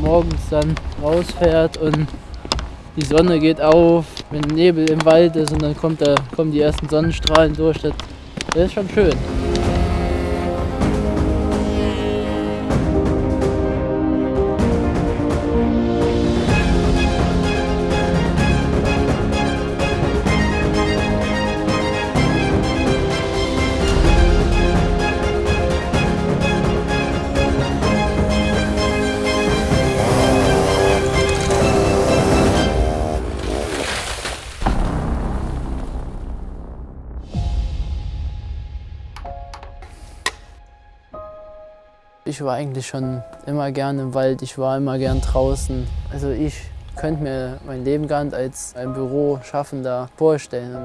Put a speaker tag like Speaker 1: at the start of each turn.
Speaker 1: morgens dann rausfährt und die Sonne geht auf, wenn Nebel im Wald ist und dann kommt da, kommen die ersten Sonnenstrahlen durch. Das, das ist schon schön. Ich war eigentlich schon immer gern im Wald, ich war immer gern draußen. Also ich könnte mir mein Leben gar nicht als ein Büro schaffender vorstellen.